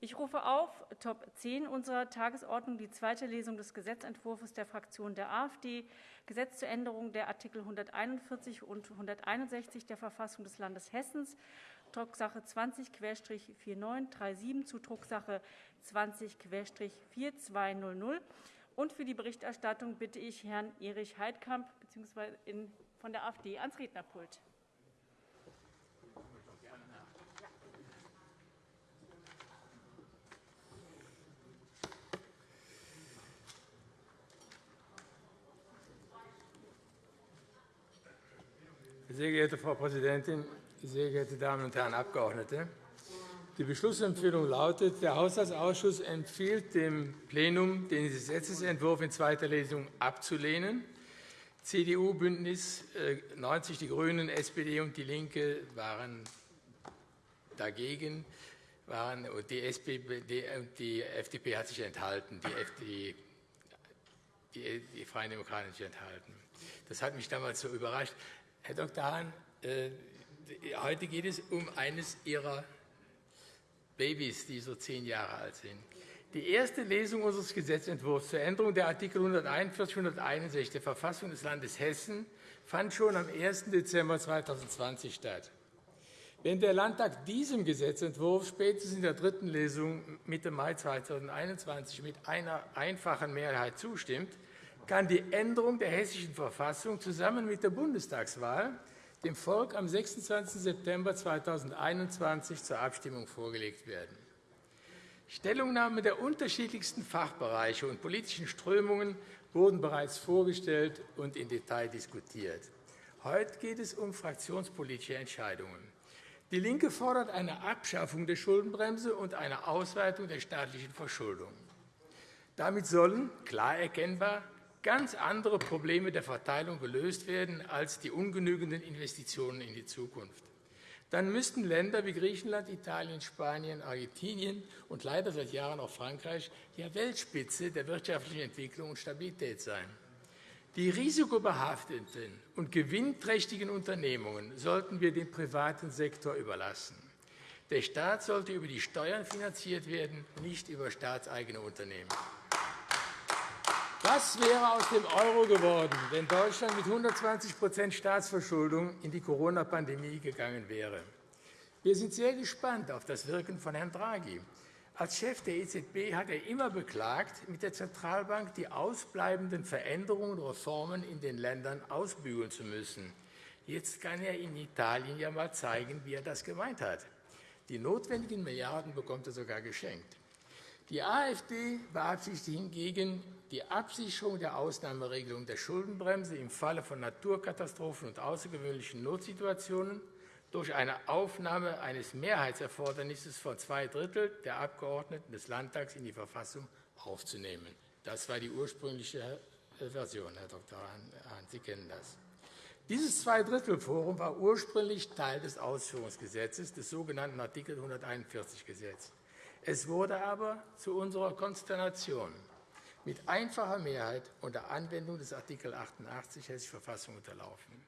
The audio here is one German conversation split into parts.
Ich rufe auf Top 10 unserer Tagesordnung die zweite Lesung des Gesetzentwurfs der Fraktion der AfD, Gesetz zur Änderung der Artikel 141 und 161 der Verfassung des Landes Hessens, Drucksache 20-4937 zu Drucksache 20-4200. Und für die Berichterstattung bitte ich Herrn Erich Heidkamp bzw. von der AfD ans Rednerpult. Sehr geehrte Frau Präsidentin, sehr geehrte Damen und Herren Abgeordnete! Die Beschlussempfehlung lautet, der Haushaltsausschuss empfiehlt dem Plenum, den Gesetzentwurf in zweiter Lesung abzulehnen. CDU, BÜNDNIS 90 äh, die GRÜNEN, SPD und DIE LINKE waren dagegen. Waren, die, SPD, die FDP hat sich enthalten, die, FDP, die, die Freien Demokraten sich enthalten. Das hat mich damals so überrascht. Herr Dr. Hahn, äh, heute geht es um eines Ihrer Babys, die so zehn Jahre alt sind. Die erste Lesung unseres Gesetzentwurfs zur Änderung der Artikel 141 und 161 der Verfassung des Landes Hessen fand schon am 1. Dezember 2020 statt. Wenn der Landtag diesem Gesetzentwurf spätestens in der dritten Lesung Mitte Mai 2021 mit einer einfachen Mehrheit zustimmt, kann die Änderung der Hessischen Verfassung zusammen mit der Bundestagswahl dem Volk am 26. September 2021 zur Abstimmung vorgelegt werden. Stellungnahmen der unterschiedlichsten Fachbereiche und politischen Strömungen wurden bereits vorgestellt und im Detail diskutiert. Heute geht es um fraktionspolitische Entscheidungen. DIE LINKE fordert eine Abschaffung der Schuldenbremse und eine Ausweitung der staatlichen Verschuldung. Damit sollen, klar erkennbar, ganz andere Probleme der Verteilung gelöst werden als die ungenügenden Investitionen in die Zukunft. Dann müssten Länder wie Griechenland, Italien, Spanien, Argentinien und leider seit Jahren auch Frankreich ja Weltspitze der wirtschaftlichen Entwicklung und Stabilität sein. Die risikobehafteten und gewinnträchtigen Unternehmungen sollten wir dem privaten Sektor überlassen. Der Staat sollte über die Steuern finanziert werden, nicht über staatseigene Unternehmen. Was wäre aus dem Euro geworden, wenn Deutschland mit 120% Staatsverschuldung in die Corona-Pandemie gegangen wäre? Wir sind sehr gespannt auf das Wirken von Herrn Draghi. Als Chef der EZB hat er immer beklagt, mit der Zentralbank die ausbleibenden Veränderungen und Reformen in den Ländern ausbügeln zu müssen. Jetzt kann er in Italien ja einmal zeigen, wie er das gemeint hat. Die notwendigen Milliarden bekommt er sogar geschenkt. Die AfD beabsichtigt hingegen, die Absicherung der Ausnahmeregelung der Schuldenbremse im Falle von Naturkatastrophen und außergewöhnlichen Notsituationen durch eine Aufnahme eines Mehrheitserfordernisses von zwei Drittel der Abgeordneten des Landtags in die Verfassung aufzunehmen. Das war die ursprüngliche Version, Herr Dr. Hahn. Sie kennen das. Dieses Zweidrittelforum war ursprünglich Teil des Ausführungsgesetzes, des sogenannten Artikel 141 Gesetz. Es wurde aber zu unserer Konsternation mit einfacher Mehrheit unter Anwendung des Art. 88 Hessische Verfassung unterlaufen.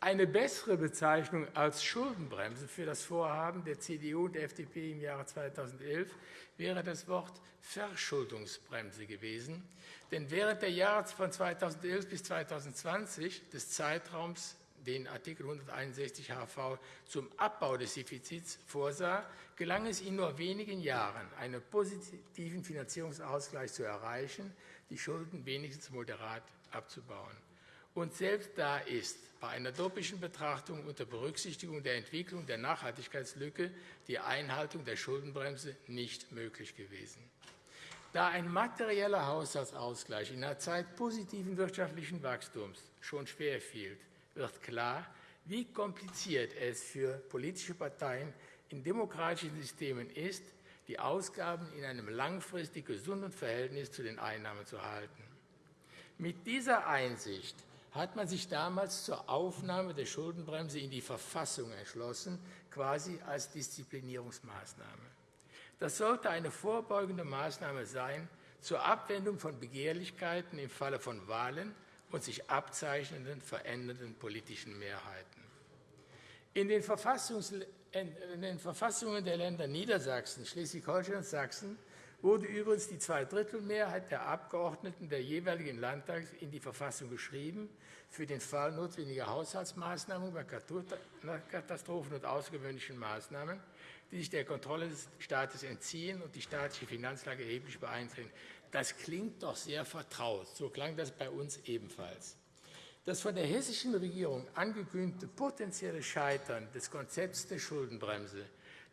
Eine bessere Bezeichnung als Schuldenbremse für das Vorhaben der CDU und der FDP im Jahre 2011 wäre das Wort Verschuldungsbremse gewesen. Denn während der Jahre von 2011 bis 2020 des Zeitraums den Art. 161 HV zum Abbau des Defizits vorsah, gelang es in nur wenigen Jahren, einen positiven Finanzierungsausgleich zu erreichen, die Schulden wenigstens moderat abzubauen. Und selbst da ist bei einer doppelten Betrachtung unter Berücksichtigung der Entwicklung der Nachhaltigkeitslücke die Einhaltung der Schuldenbremse nicht möglich gewesen. Da ein materieller Haushaltsausgleich in einer Zeit positiven wirtschaftlichen Wachstums schon schwer fiel, wird klar, wie kompliziert es für politische Parteien in demokratischen Systemen ist, die Ausgaben in einem langfristig gesunden Verhältnis zu den Einnahmen zu halten. Mit dieser Einsicht hat man sich damals zur Aufnahme der Schuldenbremse in die Verfassung entschlossen, quasi als Disziplinierungsmaßnahme. Das sollte eine vorbeugende Maßnahme sein zur Abwendung von Begehrlichkeiten im Falle von Wahlen und sich abzeichnenden verändernden politischen Mehrheiten. In den in den Verfassungen der Länder Niedersachsen, Schleswig-Holstein und Sachsen wurde übrigens die Zweidrittelmehrheit der Abgeordneten der jeweiligen Landtags in die Verfassung geschrieben, für den Fall notwendiger Haushaltsmaßnahmen bei Katastrophen und außergewöhnlichen Maßnahmen, die sich der Kontrolle des Staates entziehen und die staatliche Finanzlage erheblich beeinträchtigen. Das klingt doch sehr vertraut. So klang das bei uns ebenfalls. Das von der hessischen Regierung angekündigte potenzielle Scheitern des Konzepts der Schuldenbremse,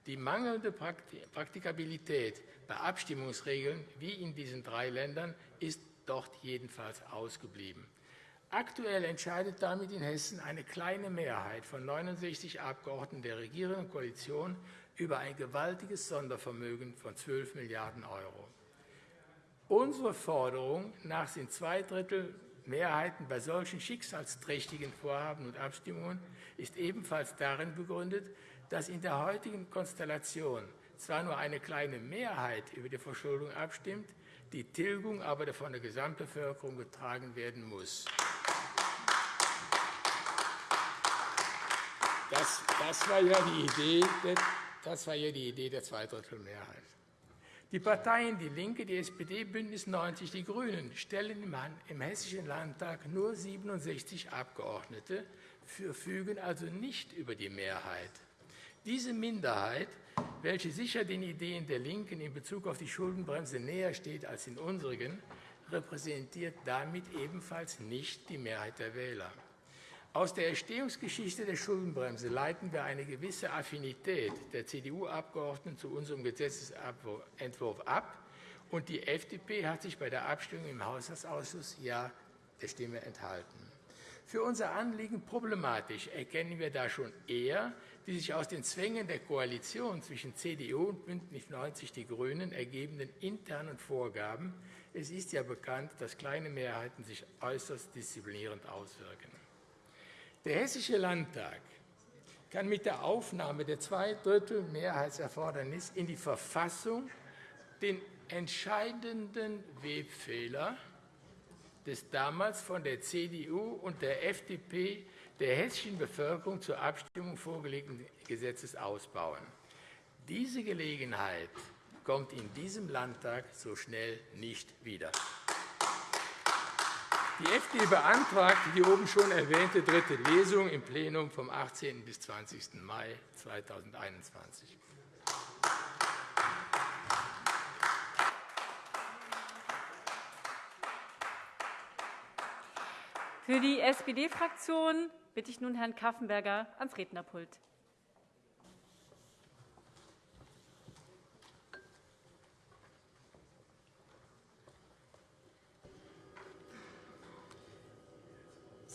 die mangelnde Praktikabilität bei Abstimmungsregeln wie in diesen drei Ländern ist dort jedenfalls ausgeblieben. Aktuell entscheidet damit in Hessen eine kleine Mehrheit von 69 Abgeordneten der regierenden Koalition über ein gewaltiges Sondervermögen von 12 Milliarden Euro. Unsere Forderung nach sind zwei Drittel Mehrheiten bei solchen schicksalsträchtigen Vorhaben und Abstimmungen ist ebenfalls darin begründet, dass in der heutigen Konstellation zwar nur eine kleine Mehrheit über die Verschuldung abstimmt, die Tilgung aber von der Gesamtbevölkerung getragen werden muss. Das, war, ja die Idee, das war ja die Idee der Zweidrittelmehrheit. Die Parteien DIE LINKE, die SPD, BÜNDNIS 90 die GRÜNEN stellen im Hessischen Landtag nur 67 Abgeordnete, verfügen also nicht über die Mehrheit. Diese Minderheit, welche sicher den Ideen der LINKEN in Bezug auf die Schuldenbremse näher steht als in unseren, repräsentiert damit ebenfalls nicht die Mehrheit der Wähler. Aus der Entstehungsgeschichte der Schuldenbremse leiten wir eine gewisse Affinität der CDU-Abgeordneten zu unserem Gesetzentwurf ab, und die FDP hat sich bei der Abstimmung im Haushaltsausschuss Ja der Stimme enthalten. Für unser Anliegen problematisch erkennen wir da schon eher die sich aus den Zwängen der Koalition zwischen CDU und BÜNDNIS 90 die GRÜNEN ergebenden internen Vorgaben. Es ist ja bekannt, dass kleine Mehrheiten sich äußerst disziplinierend auswirken. Der Hessische Landtag kann mit der Aufnahme der Zweidrittel-Mehrheitserfordernis in die Verfassung den entscheidenden Webfehler des damals von der CDU und der FDP der hessischen Bevölkerung zur Abstimmung vorgelegten Gesetzes ausbauen. Diese Gelegenheit kommt in diesem Landtag so schnell nicht wieder. Die FDP beantragt die oben schon erwähnte dritte Lesung im Plenum vom 18. bis 20. Mai 2021. Für die SPD-Fraktion bitte ich nun Herrn Kaffenberger ans Rednerpult.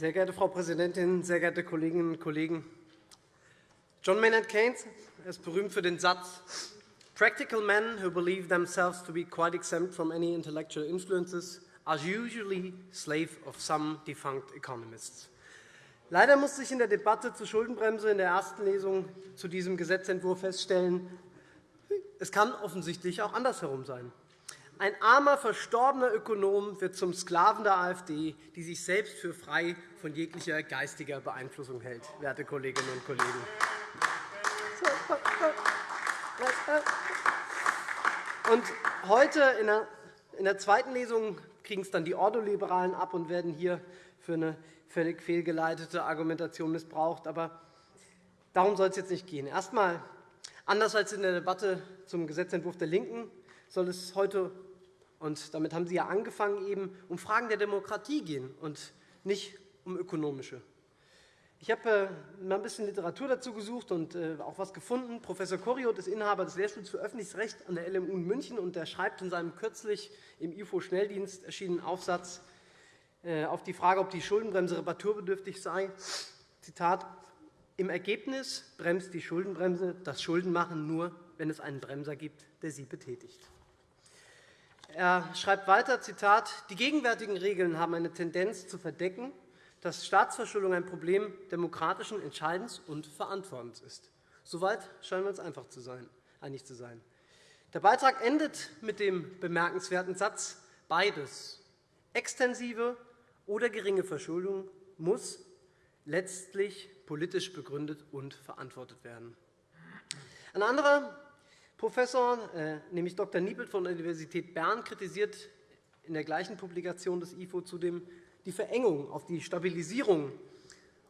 Sehr geehrte Frau Präsidentin, sehr geehrte Kolleginnen und Kollegen! John Maynard Keynes ist berühmt für den Satz, Practical men who believe themselves to be quite exempt from any intellectual influences are usually slave of some defunct economists. Leider musste ich in der Debatte zur Schuldenbremse in der ersten Lesung zu diesem Gesetzentwurf feststellen, es kann offensichtlich auch andersherum sein. Ein armer, verstorbener Ökonom wird zum Sklaven der AfD, die sich selbst für frei von jeglicher geistiger Beeinflussung hält, werte Kolleginnen und Kollegen. Und heute in der zweiten Lesung kriegen es dann die Ordoliberalen ab und werden hier für eine völlig fehlgeleitete Argumentation missbraucht. Aber darum soll es jetzt nicht gehen. Erst einmal, anders als in der Debatte zum Gesetzentwurf der LINKEN, soll es heute und damit haben Sie ja angefangen, eben um Fragen der Demokratie gehen und nicht um ökonomische. Ich habe äh, mal ein bisschen Literatur dazu gesucht und äh, auch etwas gefunden. Professor Koriot ist Inhaber des Lehrstuhls für öffentliches Recht an der LMU in München. und Er schreibt in seinem kürzlich im IFO-Schnelldienst erschienenen Aufsatz äh, auf die Frage, ob die Schuldenbremse reparaturbedürftig sei, Zitat, im Ergebnis bremst die Schuldenbremse das Schuldenmachen nur, wenn es einen Bremser gibt, der sie betätigt. Er schreibt weiter, Zitat, die gegenwärtigen Regeln haben eine Tendenz zu verdecken, dass Staatsverschuldung ein Problem demokratischen Entscheidens und Verantwortens ist. Soweit scheinen wir uns einfach zu sein, einig zu sein. Der Beitrag endet mit dem bemerkenswerten Satz, beides, extensive oder geringe Verschuldung, muss letztlich politisch begründet und verantwortet werden. Ein anderer Professor, äh, nämlich Dr. Niepelt von der Universität Bern, kritisiert in der gleichen Publikation des IFO zudem die Verengung auf die Stabilisierung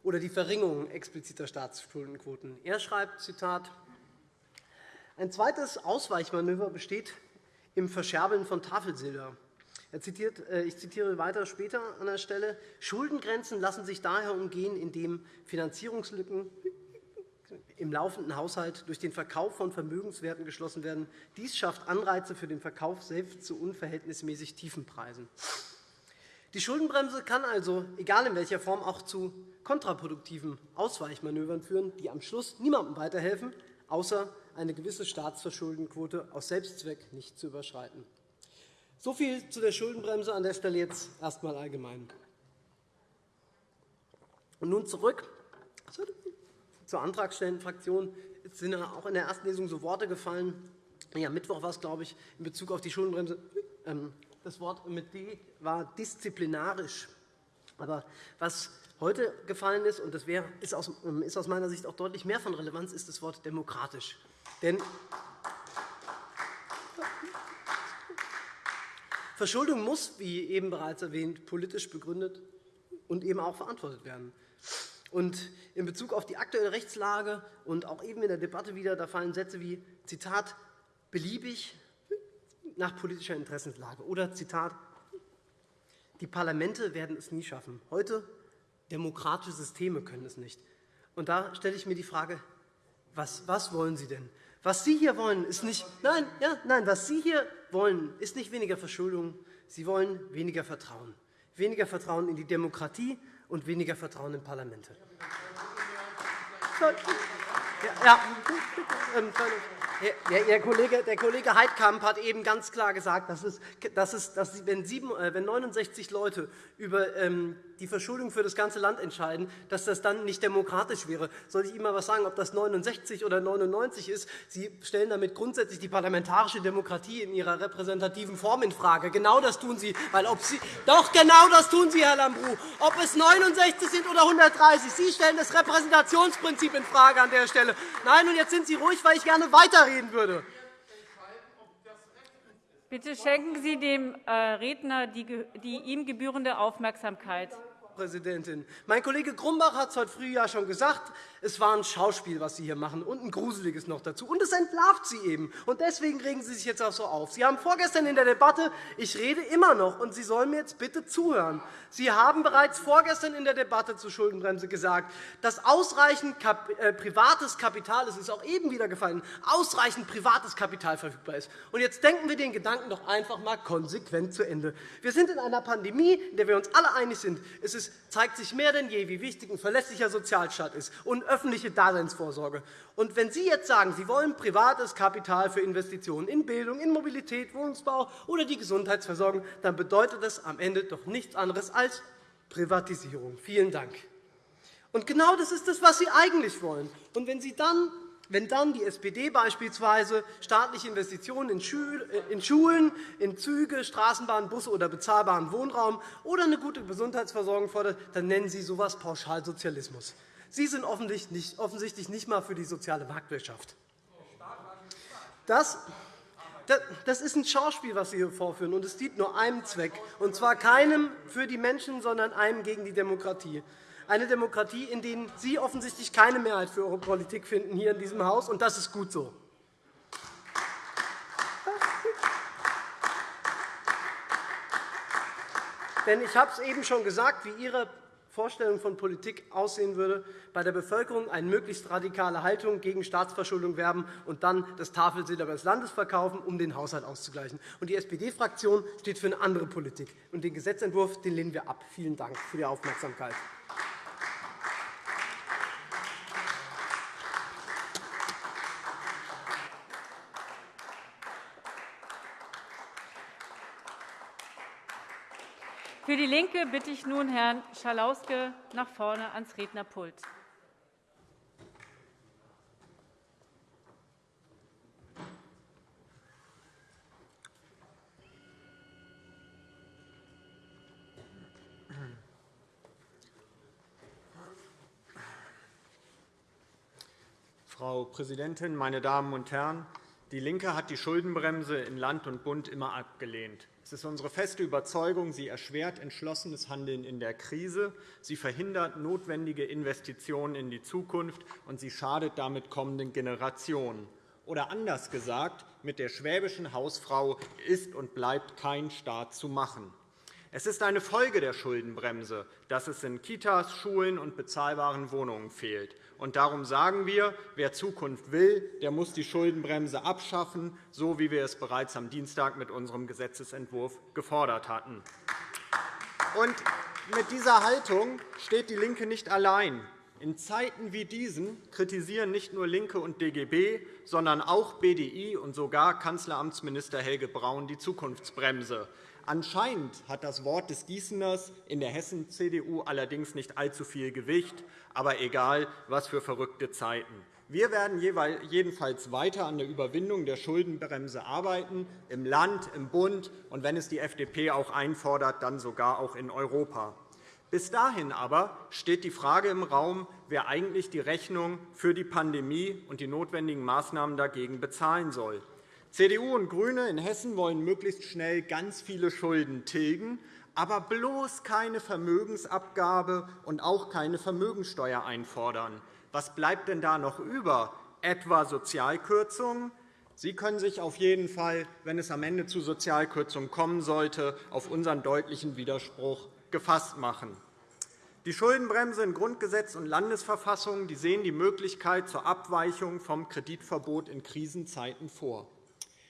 oder die Verringerung expliziter Staatsschuldenquoten. Er schreibt, Zitat, ein zweites Ausweichmanöver besteht im Verscherbeln von Tafelsilber. Zitiert, äh, ich zitiere weiter später an der Stelle. Schuldengrenzen lassen sich daher umgehen, indem Finanzierungslücken im laufenden Haushalt durch den Verkauf von Vermögenswerten geschlossen werden. Dies schafft Anreize für den Verkauf selbst zu unverhältnismäßig tiefen Preisen. Die Schuldenbremse kann also, egal in welcher Form, auch zu kontraproduktiven Ausweichmanövern führen, die am Schluss niemandem weiterhelfen, außer eine gewisse Staatsverschuldenquote aus Selbstzweck nicht zu überschreiten. So viel zu der Schuldenbremse an der Stelle jetzt erst einmal allgemein. Und nun zurück zur Antragstellenfraktion. Es sind auch in der ersten Lesung so Worte gefallen. Ja, Mittwoch war es, glaube ich, in Bezug auf die Schuldenbremse. Ähm, das Wort mit D war disziplinarisch. Aber was heute gefallen ist, und das ist aus meiner Sicht auch deutlich mehr von Relevanz, ist das Wort demokratisch. Denn Verschuldung muss, wie eben bereits erwähnt, politisch begründet und eben auch verantwortet werden. Und in Bezug auf die aktuelle Rechtslage und auch eben in der Debatte wieder, da fallen Sätze wie Zitat beliebig nach politischer Interessenslage oder Zitat die Parlamente werden es nie schaffen. Heute demokratische Systeme können es nicht. Und da stelle ich mir die Frage, was, was wollen Sie denn? Was Sie hier wollen, ist nicht, nein, ja, nein, was Sie hier wollen, ist nicht weniger Verschuldung. Sie wollen weniger Vertrauen. Weniger Vertrauen in die Demokratie und weniger Vertrauen in Parlamente. Ja, ja. Der Kollege, der Kollege Heidkamp hat eben ganz klar gesagt, dass, es, dass, es, dass wenn, sieben, äh, wenn 69 Leute über ähm, die Verschuldung für das ganze Land entscheiden, dass das dann nicht demokratisch wäre. Soll ich Ihnen einmal was sagen, ob das 69 oder 99 ist? Sie stellen damit grundsätzlich die parlamentarische Demokratie in ihrer repräsentativen Form infrage. Genau das tun Sie. Weil ob Sie doch, genau das tun Sie, Herr Lambrou. Ob es 69 sind oder 130. Sie stellen das Repräsentationsprinzip infrage an der Stelle. Nein, und jetzt sind Sie ruhig, weil ich gerne weiterreden würde. Bitte schenken Sie dem äh, Redner die ihm gebührende Aufmerksamkeit. Präsidentin. Mein Kollege Grumbach hat es heute früh ja schon gesagt. Es war ein Schauspiel, was Sie hier machen, und ein gruseliges noch dazu. Und es entlarvt Sie eben. Und deswegen regen Sie sich jetzt auch so auf. Sie haben vorgestern in der Debatte, ich rede immer noch, und Sie sollen mir jetzt bitte zuhören. Sie haben bereits vorgestern in der Debatte zur Schuldenbremse gesagt, dass ausreichend äh, privates Kapital, es ist auch eben wieder gefallen, ausreichend privates Kapital verfügbar ist. Und jetzt denken wir den Gedanken doch einfach einmal konsequent zu Ende. Wir sind in einer Pandemie, in der wir uns alle einig sind. Es zeigt sich mehr denn je, wie wichtig ein verlässlicher Sozialstaat ist. Und öffentliche Daseinsvorsorge. Und wenn Sie jetzt sagen, Sie wollen privates Kapital für Investitionen in Bildung, in Mobilität, Wohnungsbau oder die Gesundheitsversorgung, dann bedeutet das am Ende doch nichts anderes als Privatisierung. Vielen Dank. Und genau das ist das, was Sie eigentlich wollen. Und wenn Sie dann wenn dann die SPD beispielsweise staatliche Investitionen in Schulen, in Züge, Straßenbahnen, Busse oder bezahlbaren Wohnraum oder eine gute Gesundheitsversorgung fordert, dann nennen Sie so etwas pauschal Sozialismus. Sie sind offensichtlich nicht einmal für die soziale Marktwirtschaft. Das, das ist ein Schauspiel, was Sie hier vorführen, und es dient nur einem Zweck, und zwar keinem für die Menschen, sondern einem gegen die Demokratie. Eine Demokratie, in der Sie offensichtlich keine Mehrheit für Ihre Politik finden hier in diesem Haus, und das ist gut so. Denn ich habe es eben schon gesagt, wie Ihre Vorstellung von Politik aussehen würde, bei der Bevölkerung eine möglichst radikale Haltung gegen Staatsverschuldung werben und dann das Tafelsilber des Landes verkaufen, um den Haushalt auszugleichen. Die SPD-Fraktion steht für eine andere Politik. Den Gesetzentwurf lehnen wir ab. Vielen Dank für die Aufmerksamkeit. Für DIE LINKE bitte ich nun Herrn Schalauske nach vorne ans Rednerpult. Frau Präsidentin, meine Damen und Herren! DIE LINKE hat die Schuldenbremse in Land und Bund immer abgelehnt. Es ist unsere feste Überzeugung, sie erschwert entschlossenes Handeln in der Krise, sie verhindert notwendige Investitionen in die Zukunft, und sie schadet damit kommenden Generationen. Oder anders gesagt, mit der schwäbischen Hausfrau ist und bleibt kein Staat zu machen. Es ist eine Folge der Schuldenbremse, dass es in Kitas, Schulen und bezahlbaren Wohnungen fehlt. Und darum sagen wir, wer Zukunft will, der muss die Schuldenbremse abschaffen, so wie wir es bereits am Dienstag mit unserem Gesetzentwurf gefordert hatten. Und mit dieser Haltung steht DIE LINKE nicht allein. In Zeiten wie diesen kritisieren nicht nur LINKE und DGB, sondern auch BDI und sogar Kanzleramtsminister Helge Braun die Zukunftsbremse. Anscheinend hat das Wort des Gießeners in der Hessen-CDU allerdings nicht allzu viel Gewicht. Aber egal, was für verrückte Zeiten. Wir werden jedenfalls weiter an der Überwindung der Schuldenbremse arbeiten, im Land, im Bund und, wenn es die FDP auch einfordert, dann sogar auch in Europa. Bis dahin aber steht die Frage im Raum, wer eigentlich die Rechnung für die Pandemie und die notwendigen Maßnahmen dagegen bezahlen soll. CDU und GRÜNE in Hessen wollen möglichst schnell ganz viele Schulden tilgen, aber bloß keine Vermögensabgabe und auch keine Vermögensteuer einfordern. Was bleibt denn da noch über? Etwa Sozialkürzungen? Sie können sich auf jeden Fall, wenn es am Ende zu Sozialkürzungen kommen sollte, auf unseren deutlichen Widerspruch gefasst machen. Die Schuldenbremse in Grundgesetz und Landesverfassung sehen die Möglichkeit zur Abweichung vom Kreditverbot in Krisenzeiten vor.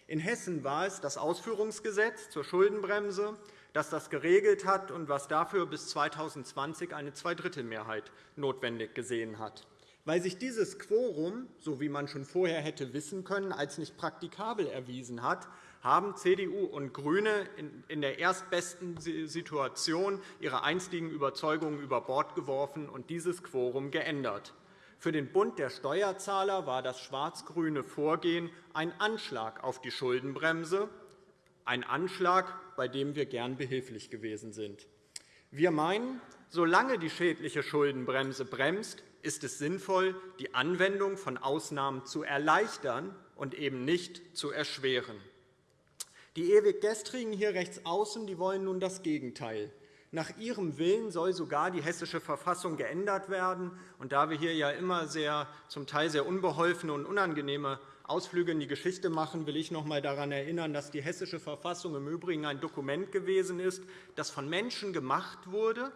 In Hessen war es das Ausführungsgesetz zur Schuldenbremse, das das geregelt hat und was dafür bis 2020 eine Zweidrittelmehrheit notwendig gesehen hat. Weil sich dieses Quorum, so wie man schon vorher hätte wissen können, als nicht praktikabel erwiesen hat, haben CDU und GRÜNE in der erstbesten Situation ihre einstigen Überzeugungen über Bord geworfen und dieses Quorum geändert. Für den Bund der Steuerzahler war das schwarz-grüne Vorgehen ein Anschlag auf die Schuldenbremse, ein Anschlag, bei dem wir gern behilflich gewesen sind. Wir meinen, solange die schädliche Schuldenbremse bremst, ist es sinnvoll, die Anwendung von Ausnahmen zu erleichtern und eben nicht zu erschweren. Die ewig Gestrigen hier rechts außen wollen nun das Gegenteil. Nach ihrem Willen soll sogar die Hessische Verfassung geändert werden. Und da wir hier ja immer sehr, zum Teil sehr unbeholfene und unangenehme Ausflüge in die Geschichte machen, will ich noch einmal daran erinnern, dass die Hessische Verfassung im Übrigen ein Dokument gewesen ist, das von Menschen gemacht wurde,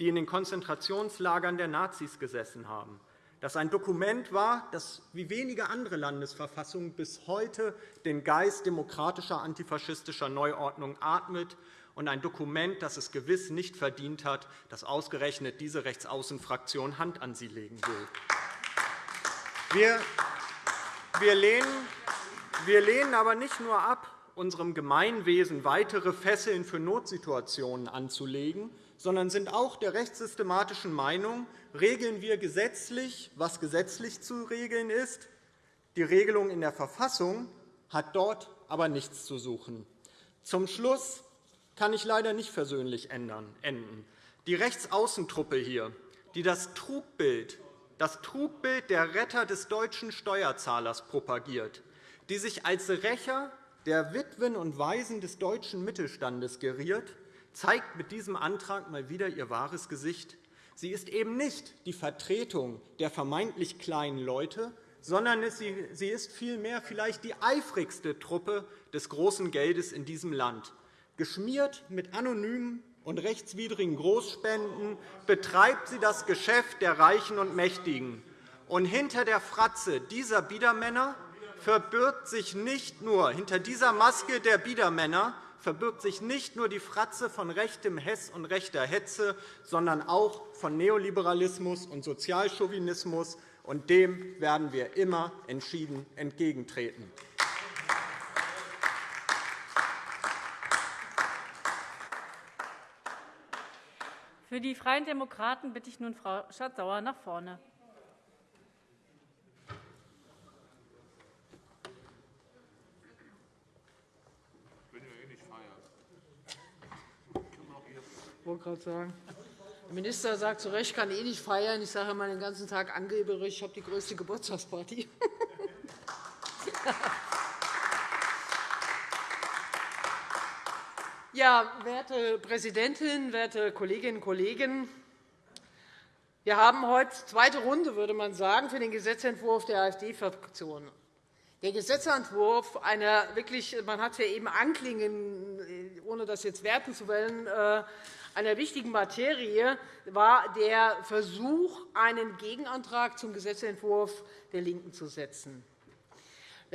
die in den Konzentrationslagern der Nazis gesessen haben. Das ein Dokument war, das wie wenige andere Landesverfassungen bis heute den Geist demokratischer antifaschistischer Neuordnung atmet und ein Dokument, das es gewiss nicht verdient hat, dass ausgerechnet diese Rechtsaußenfraktion Hand an sie legen will. Wir, lehnen, wir lehnen aber nicht nur ab, unserem Gemeinwesen weitere Fesseln für Notsituationen anzulegen, sondern sind auch der rechtssystematischen Meinung, regeln wir gesetzlich, was gesetzlich zu regeln ist. Die Regelung in der Verfassung hat dort aber nichts zu suchen. Zum Schluss kann ich leider nicht versöhnlich enden. Die Rechtsaußentruppe hier, die das Trugbild, das Trugbild der Retter des deutschen Steuerzahlers propagiert, die sich als Rächer der Witwen und Waisen des deutschen Mittelstandes geriert, zeigt mit diesem Antrag mal wieder ihr wahres Gesicht. Sie ist eben nicht die Vertretung der vermeintlich kleinen Leute, sondern sie ist vielmehr vielleicht die eifrigste Truppe des großen Geldes in diesem Land. Geschmiert mit anonymen und rechtswidrigen Großspenden betreibt sie das Geschäft der Reichen und Mächtigen. Und hinter der Fratze dieser Biedermänner verbirgt sich nicht nur hinter dieser Maske der Biedermänner verbirgt sich nicht nur die Fratze von rechtem Hess und rechter Hetze, sondern auch von Neoliberalismus und Sozialchauvinismus, und dem werden wir immer entschieden entgegentreten. Für die Freien Demokraten bitte ich nun Frau Schardt-Sauer nach vorne. Ich wollte gerade sagen. Der Minister sagt zu Recht, kann eh nicht feiern. Ich sage immer den ganzen Tag angeberisch, ich habe die größte Geburtstagsparty. Ja, werte Präsidentin, werte Kolleginnen und Kollegen! Wir haben heute zweite Runde, würde man sagen, für den Gesetzentwurf der AfD-Fraktion. Der Gesetzentwurf einer wirklich, man hat ja eben anklingen, ohne das jetzt werten zu wollen, äh, einer wichtigen Materie war der Versuch, einen Gegenantrag zum Gesetzentwurf der LINKEN zu setzen.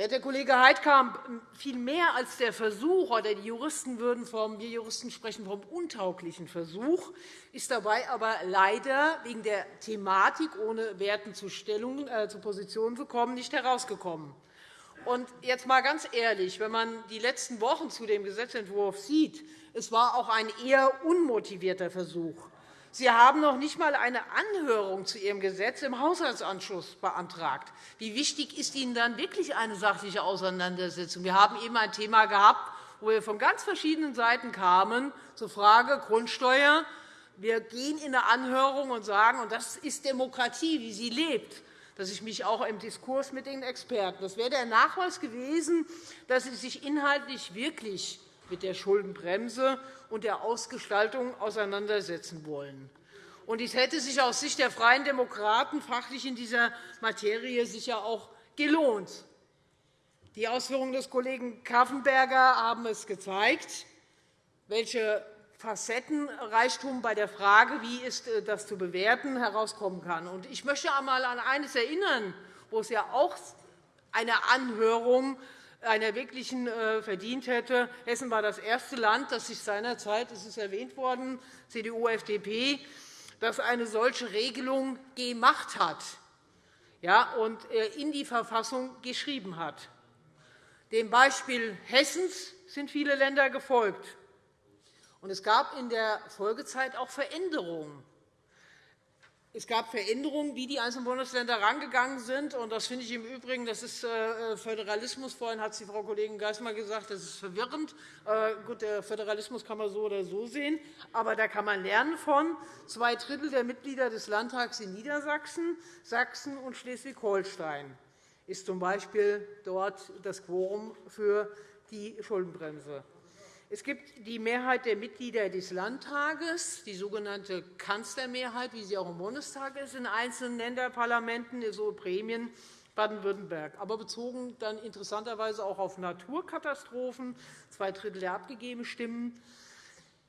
Werte Kollege Heidkamp, viel mehr als der Versuch, oder die Juristen würden vom, wir Juristen sprechen vom untauglichen Versuch, ist dabei aber leider wegen der Thematik, ohne Werten zu, Stellungen, äh, zu Positionen zu kommen, nicht herausgekommen. Und jetzt einmal ganz ehrlich, wenn man die letzten Wochen zu dem Gesetzentwurf sieht, es war auch ein eher unmotivierter Versuch. Sie haben noch nicht einmal eine Anhörung zu Ihrem Gesetz im Haushaltsanschluss beantragt. Wie wichtig ist Ihnen dann wirklich eine sachliche Auseinandersetzung? Wir haben eben ein Thema gehabt, wo wir von ganz verschiedenen Seiten kamen zur Frage Grundsteuer. Wir gehen in eine Anhörung und sagen, und das ist Demokratie, wie sie lebt, dass ich mich auch im Diskurs mit den Experten. Das wäre der Nachweis gewesen, dass Sie sich inhaltlich wirklich mit der Schuldenbremse und der Ausgestaltung auseinandersetzen wollen. Es hätte sich aus Sicht der Freien Demokraten fachlich in dieser Materie sicher auch gelohnt. Die Ausführungen des Kollegen Kaffenberger haben es gezeigt, welche Facettenreichtum bei der Frage, wie ist äh, das zu bewerten, herauskommen kann. Ich möchte einmal an eines erinnern, wo es ja auch eine Anhörung einer wirklichen äh, verdient hätte. Hessen war das erste Land, das sich seinerzeit, das ist erwähnt worden, CDU, FDP, das eine solche Regelung gemacht hat und äh, in die Verfassung geschrieben hat. Dem Beispiel Hessens sind viele Länder gefolgt. es gab in der Folgezeit auch Veränderungen. Es gab Veränderungen, wie die einzelnen Bundesländer herangegangen sind. Das finde ich im Übrigen das ist äh, Föderalismus. Vorhin hat die Frau Kollegin Geismar gesagt, das ist verwirrend. Äh, gut, der Föderalismus kann man so oder so sehen, aber da kann man lernen von. Zwei Drittel der Mitglieder des Landtags in Niedersachsen, Sachsen und Schleswig-Holstein ist z.B. dort das Quorum für die Schuldenbremse. Es gibt die Mehrheit der Mitglieder des Landtages, die sogenannte Kanzlermehrheit, wie sie auch im Bundestag ist, in einzelnen Länderparlamenten, so Prämien, Baden-Württemberg, aber bezogen dann interessanterweise auch auf Naturkatastrophen, zwei Drittel der abgegebenen Stimmen.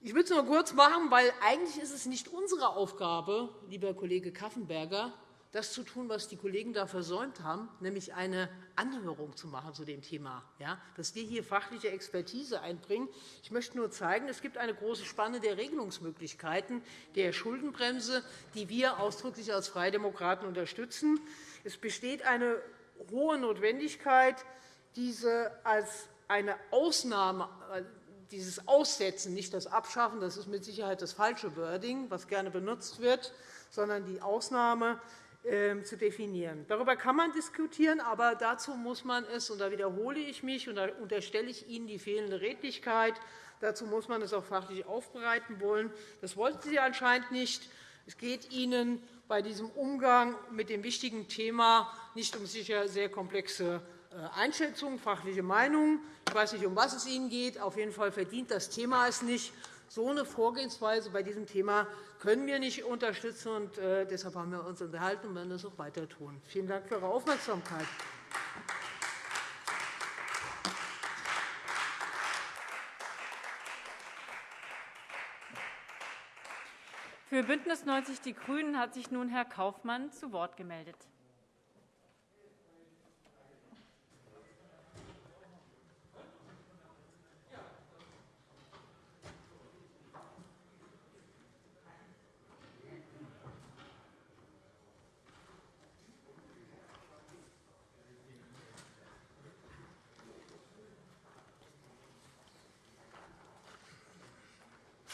Ich will es nur kurz machen, weil eigentlich ist es nicht unsere Aufgabe, lieber Kollege Kaffenberger, das zu tun, was die Kollegen da versäumt haben, nämlich eine Anhörung zu machen zu dem Thema, ja, dass wir hier fachliche Expertise einbringen. Ich möchte nur zeigen, es gibt eine große Spanne der Regelungsmöglichkeiten der Schuldenbremse, die wir ausdrücklich als Freie Demokraten unterstützen. Es besteht eine hohe Notwendigkeit, diese als eine Ausnahme dieses Aussetzen, nicht das Abschaffen, das ist mit Sicherheit das falsche Wording, was gerne benutzt wird, sondern die Ausnahme zu definieren. Darüber kann man diskutieren, aber dazu muss man es, und da wiederhole ich mich, und da unterstelle ich Ihnen die fehlende Redlichkeit, dazu muss man es auch fachlich aufbereiten wollen. Das wollten Sie anscheinend nicht. Es geht Ihnen bei diesem Umgang mit dem wichtigen Thema nicht um sicher sehr komplexe äh, Einschätzungen, fachliche Meinungen. Ich weiß nicht, um was es Ihnen geht. Auf jeden Fall verdient das Thema es nicht. So eine Vorgehensweise bei diesem Thema können wir nicht unterstützen. Und, äh, deshalb haben wir uns unterhalten und werden das auch weiter tun. Vielen Dank für Ihre Aufmerksamkeit. Für BÜNDNIS 90 die GRÜNEN hat sich nun Herr Kaufmann zu Wort gemeldet.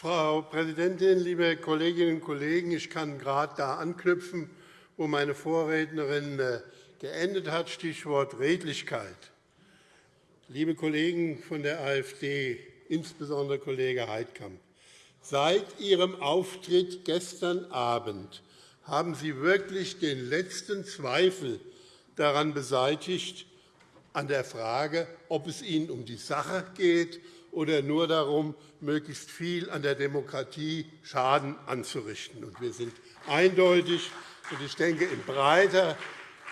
Frau Präsidentin, liebe Kolleginnen und Kollegen! Ich kann gerade da anknüpfen, wo meine Vorrednerin äh, geendet hat, Stichwort Redlichkeit. Liebe Kollegen von der AfD, insbesondere Kollege Heidkamp, Seit Ihrem Auftritt gestern Abend haben Sie wirklich den letzten Zweifel daran beseitigt, an der Frage, ob es Ihnen um die Sache geht oder nur darum, möglichst viel an der Demokratie Schaden anzurichten. Wir sind eindeutig, und ich denke, in breiter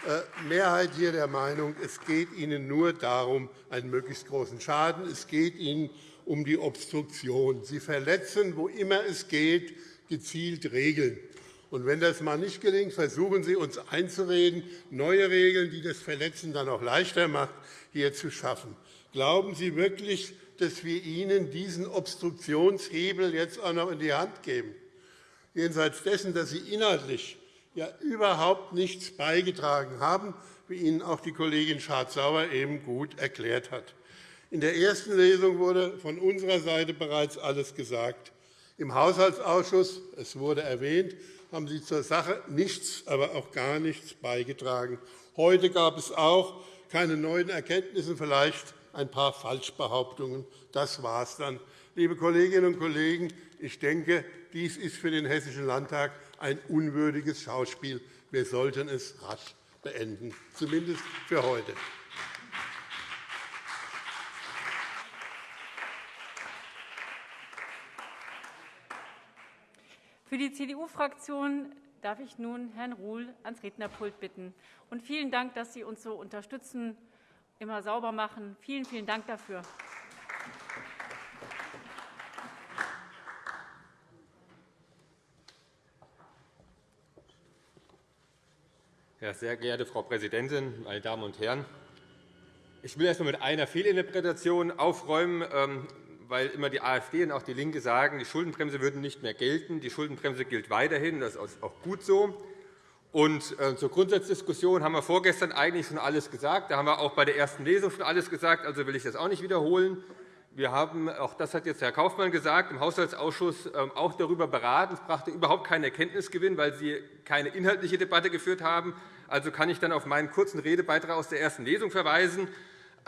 äh, Mehrheit hier der Meinung, es geht Ihnen nur darum, einen möglichst großen Schaden. Es geht Ihnen um die Obstruktion. Sie verletzen, wo immer es geht, gezielt Regeln. Und wenn das einmal nicht gelingt, versuchen Sie, uns einzureden, neue Regeln, die das Verletzen dann auch leichter machen, hier zu schaffen. Glauben Sie wirklich, dass wir Ihnen diesen Obstruktionshebel jetzt auch noch in die Hand geben? Jenseits dessen, dass Sie inhaltlich ja überhaupt nichts beigetragen haben, wie Ihnen auch die Kollegin Schardt-Sauer eben gut erklärt hat. In der ersten Lesung wurde von unserer Seite bereits alles gesagt. Im Haushaltsausschuss, es wurde erwähnt, haben Sie zur Sache nichts, aber auch gar nichts beigetragen. Heute gab es auch keine neuen Erkenntnisse, vielleicht ein paar Falschbehauptungen. Das war es dann. Liebe Kolleginnen und Kollegen, ich denke, dies ist für den Hessischen Landtag ein unwürdiges Schauspiel. Wir sollten es rasch beenden, zumindest für heute. Für die CDU-Fraktion darf ich nun Herrn Ruhl ans Rednerpult bitten. Und vielen Dank, dass Sie uns so unterstützen, immer sauber machen. Vielen, vielen Dank dafür. Ja, sehr geehrte Frau Präsidentin, meine Damen und Herren! Ich will erst einmal mit einer Fehlinterpretation aufräumen, ähm, weil immer die AfD und auch DIE LINKE sagen, die Schuldenbremse würde nicht mehr gelten. Die Schuldenbremse gilt weiterhin. Das ist auch gut so. Und äh, zur Grundsatzdiskussion haben wir vorgestern eigentlich schon alles gesagt. Da haben wir auch bei der ersten Lesung schon alles gesagt. Also will ich das auch nicht wiederholen. Wir haben, auch das hat jetzt Herr Kaufmann gesagt, im Haushaltsausschuss ähm, auch darüber beraten. Es brachte überhaupt keinen Erkenntnisgewinn, weil Sie keine inhaltliche Debatte geführt haben. Also kann ich dann auf meinen kurzen Redebeitrag aus der ersten Lesung verweisen.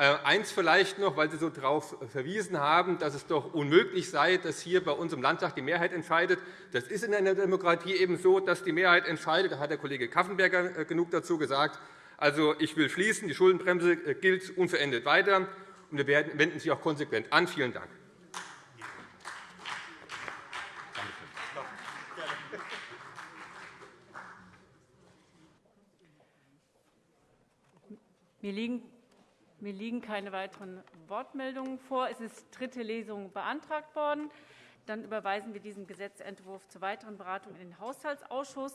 Äh, eins vielleicht noch, weil Sie so darauf verwiesen haben, dass es doch unmöglich sei, dass hier bei uns im Landtag die Mehrheit entscheidet. Das ist in einer Demokratie eben so, dass die Mehrheit entscheidet. Da hat der Kollege Kaffenberger äh, genug dazu gesagt. Also, ich will schließen. Die Schuldenbremse äh, gilt unverändert weiter und wir wenden sie auch konsequent an. Vielen Dank. Mir liegen, mir liegen keine weiteren Wortmeldungen vor. Es ist dritte Lesung beantragt worden. Dann überweisen wir diesen Gesetzentwurf zur weiteren Beratung in den Haushaltsausschuss.